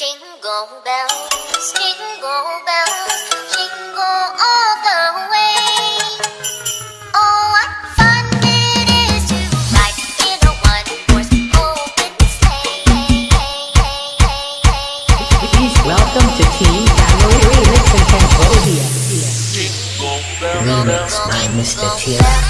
Jingle bells, jingle bells, jingle all the way. Oh, what fun it is to ride in a one-horse open sleigh. Welcome to Team Gallery Remix and Cambodia. Remix by Mr. Tira.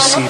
see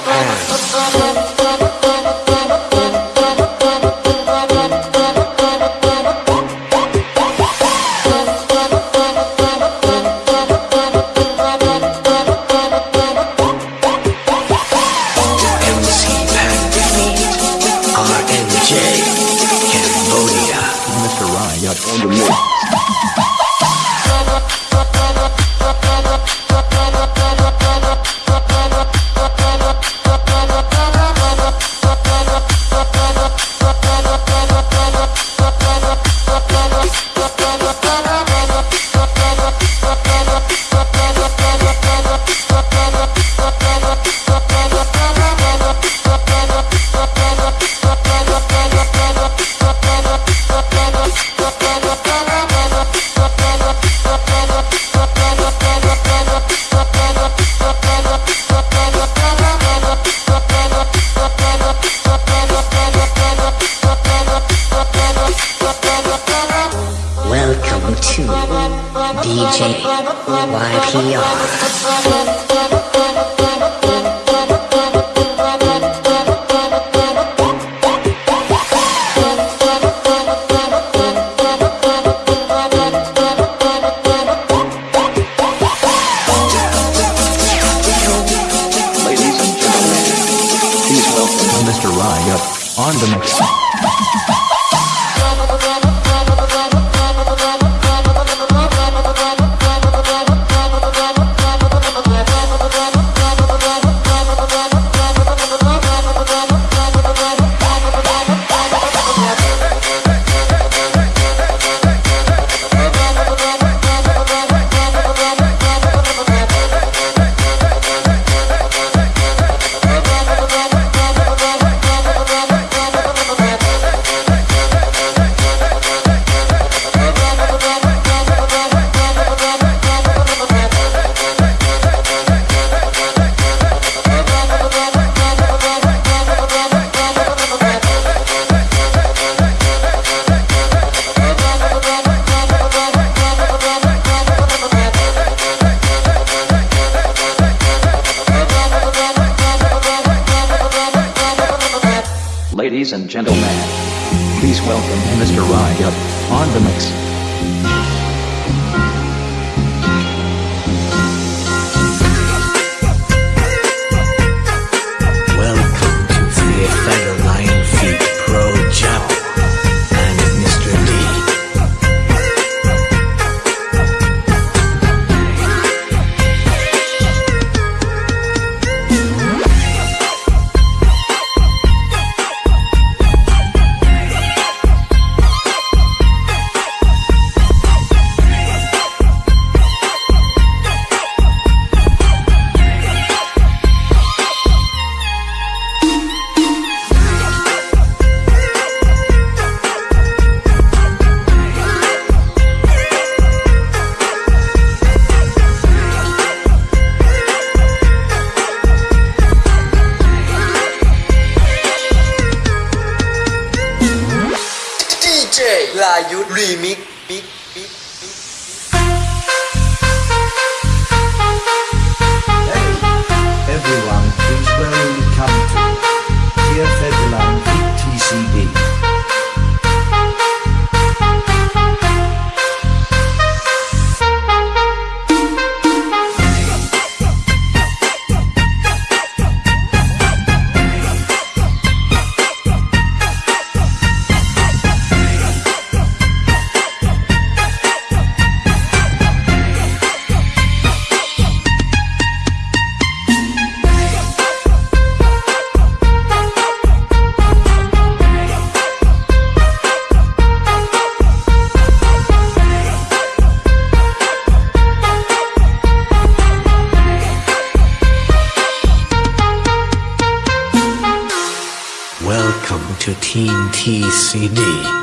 TCD.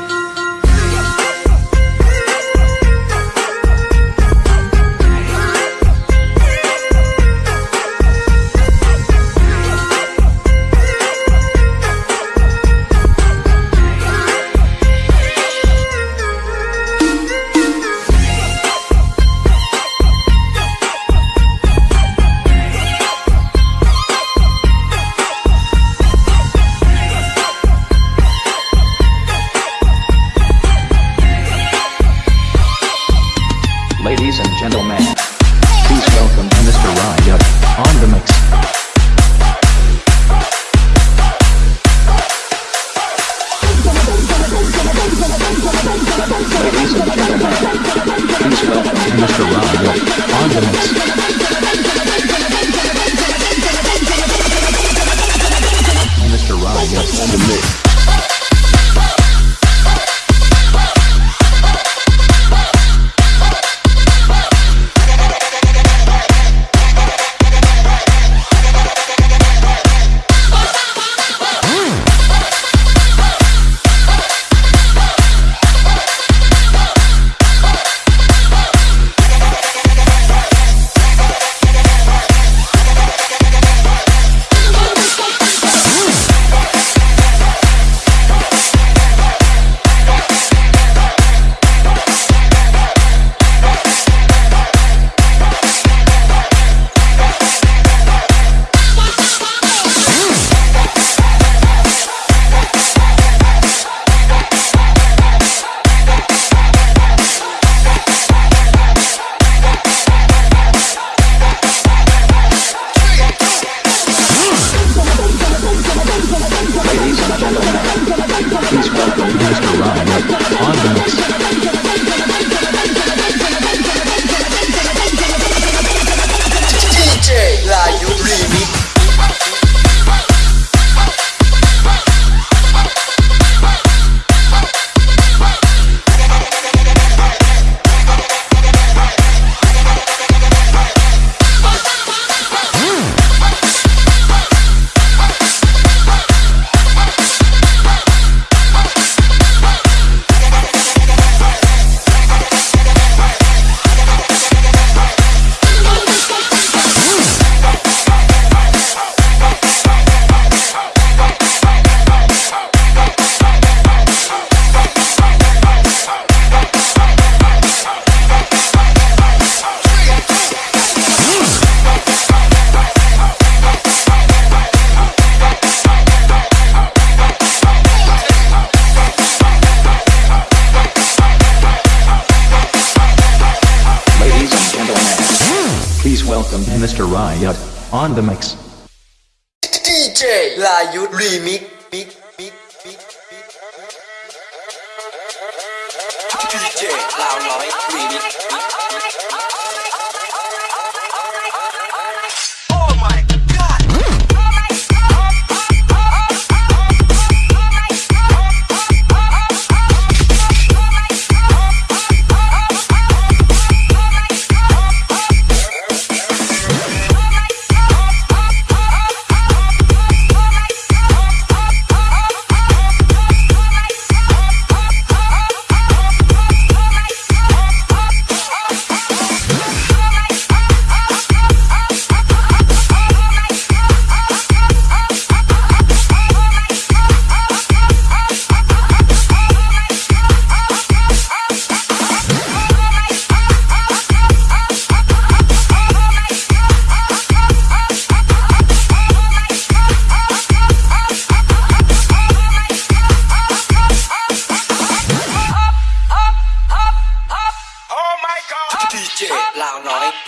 ลายุทธรีมิกมิกมิกมิกมิกดีเจลาวน้อยรีมิกมิกดี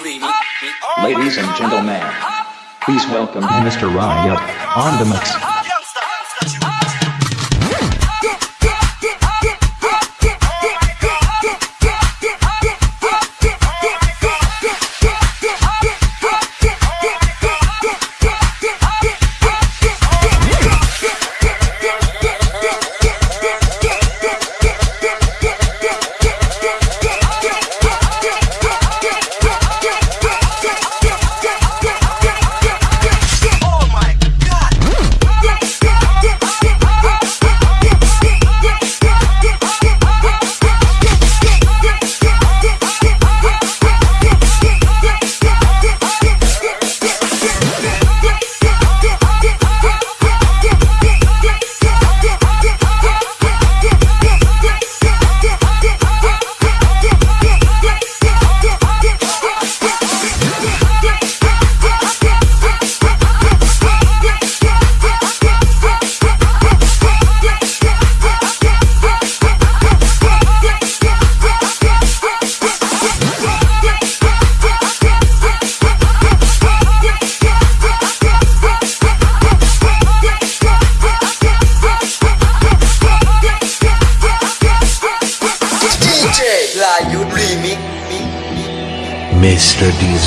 Ladies and gentlemen, please welcome Mr. Riot on the mix.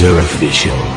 Mr. Deezer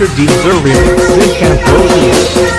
Mr. Deezer remix. This Cambodia.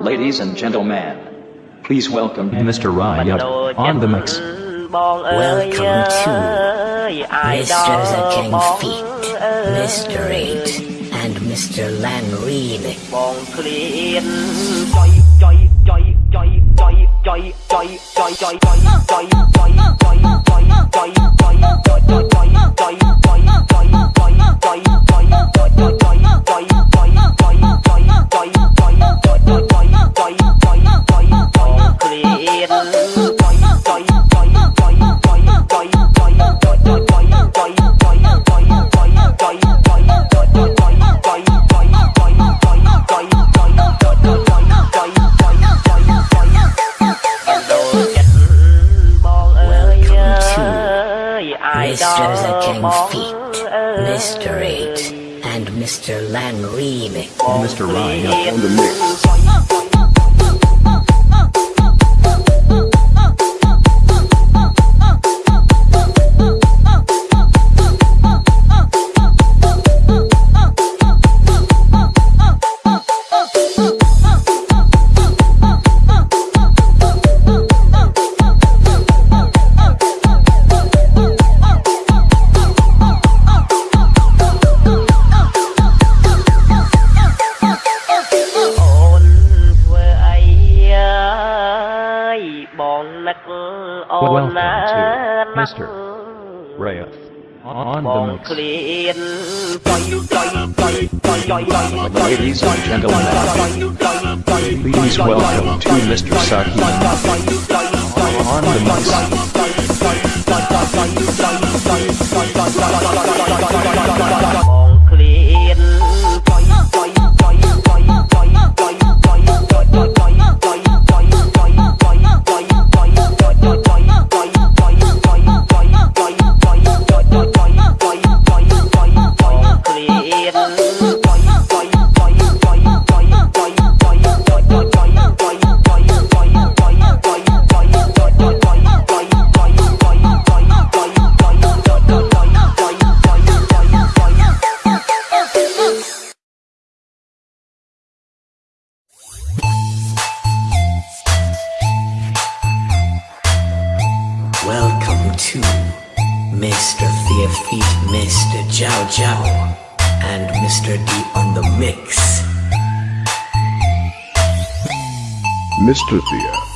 Ladies and gentlemen, please welcome Mr. Ryut on the mix. Welcome to Mr. The King Feet, Mr. Eight, and Mr. Lanreen. Mr. The King Feet, Mr. 8. and Mr. Lan remix. Mr. Ryan on the mix. Uh, clean. Ladies and gentlemen, please welcome to Mr. Saki on the mic. Mr. Thea.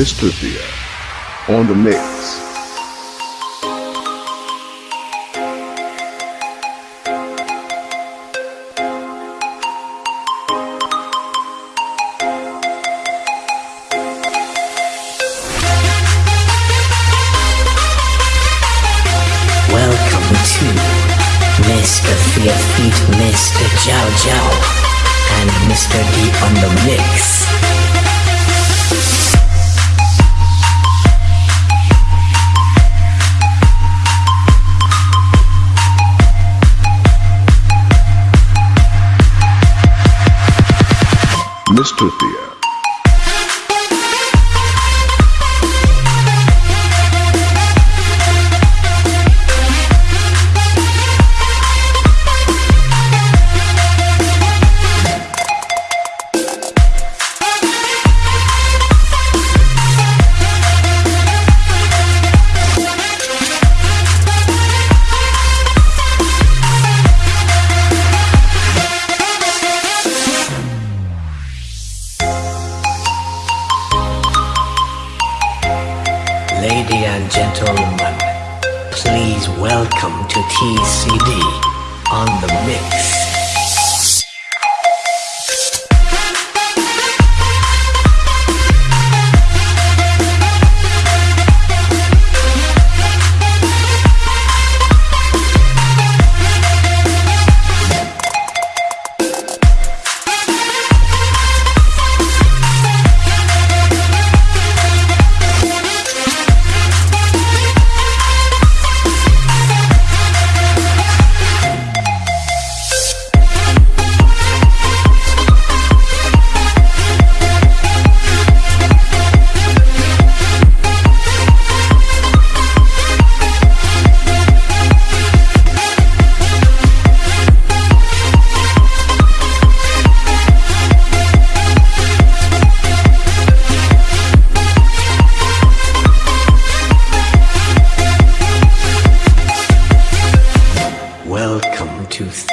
Mr. Thea. On the mix. Welcome to Mr. Theofeet, Mr. Jiao Jiao, and Mr. D on the mix.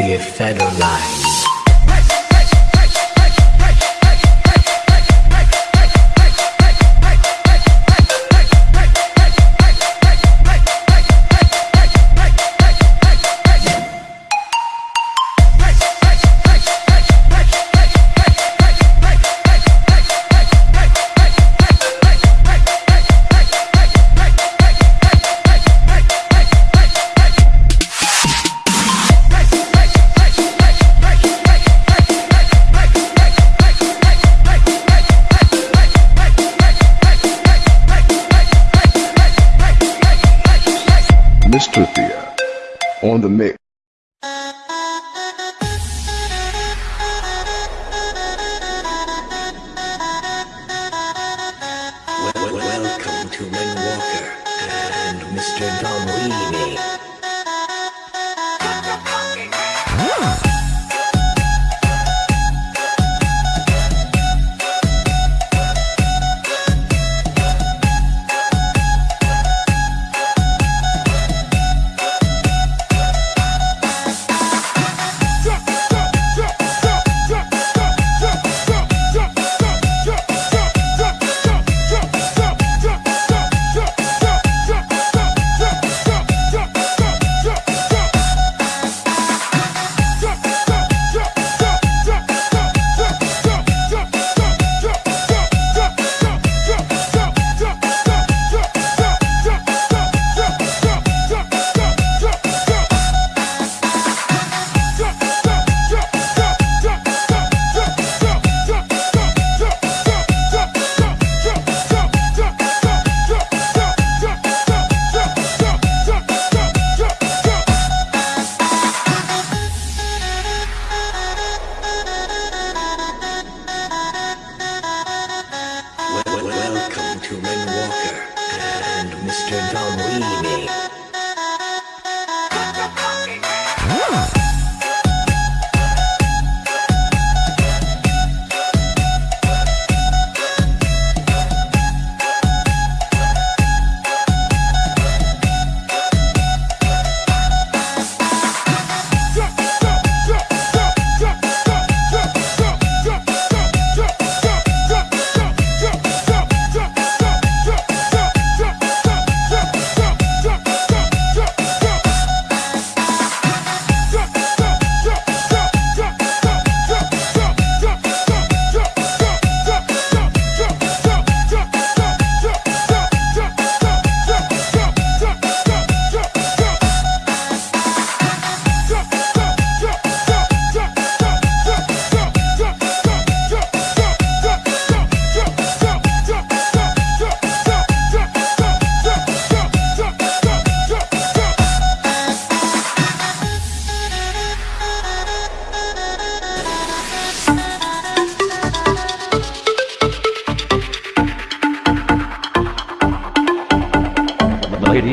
you fed or. Oh.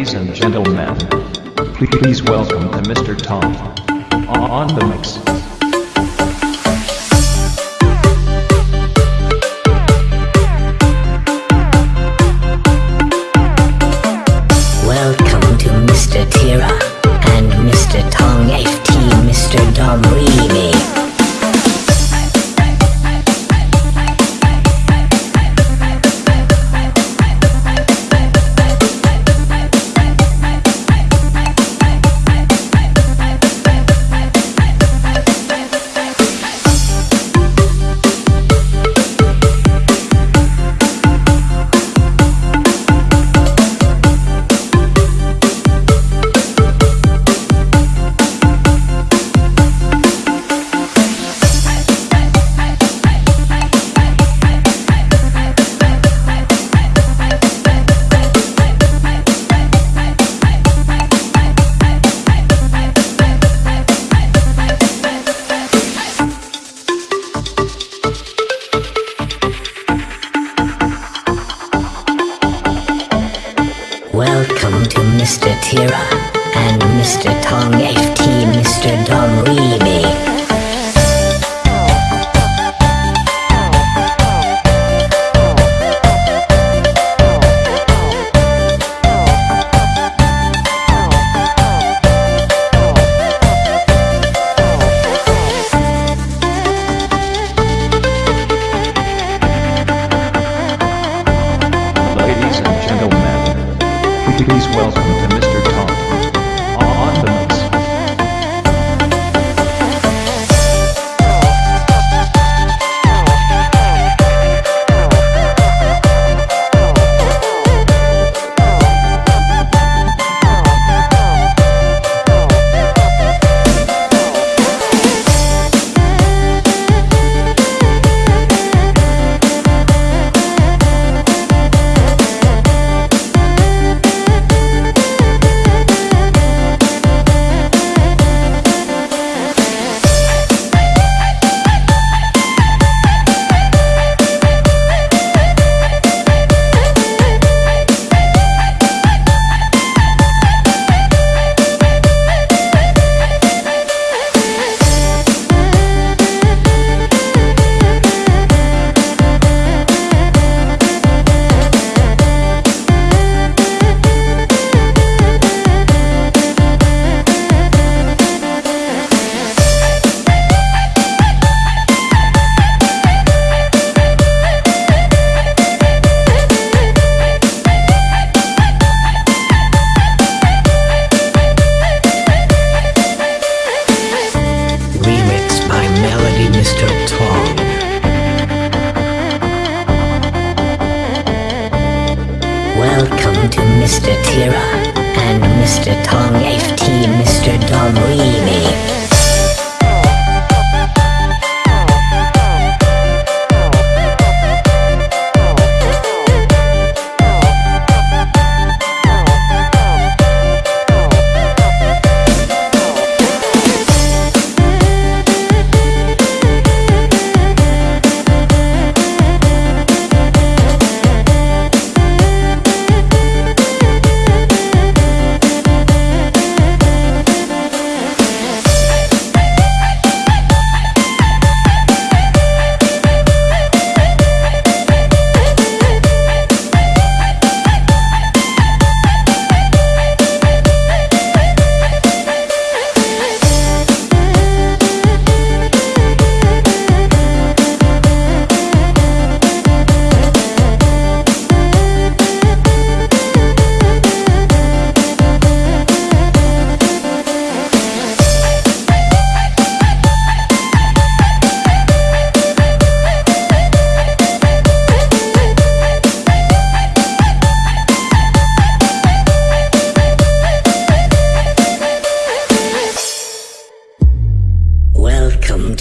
Ladies and gentlemen, please welcome to Mr. Tom on the mix.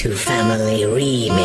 To Family Remix.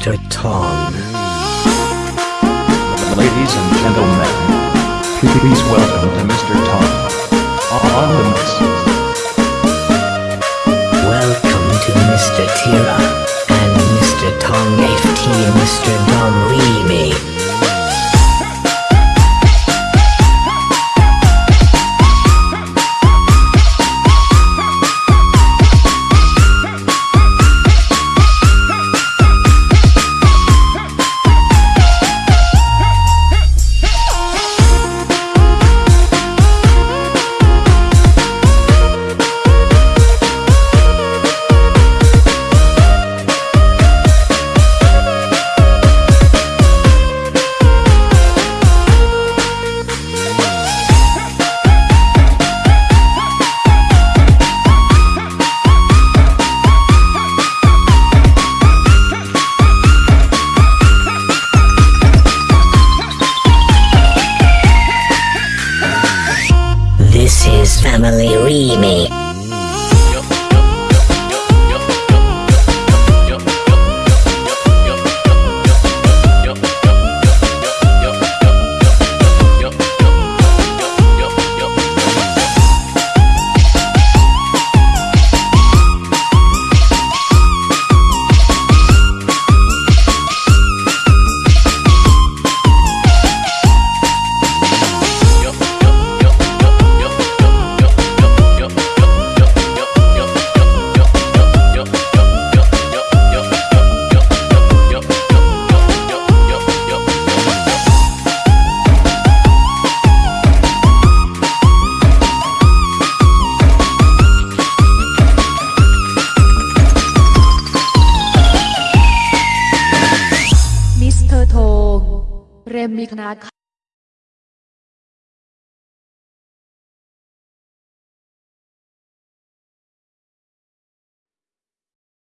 Mr. Tong. Ladies and gentlemen, please welcome to Mr. Tom. On the mix. Welcome to Mr. Tira and Mr. Tong FT Mr. Family Remake.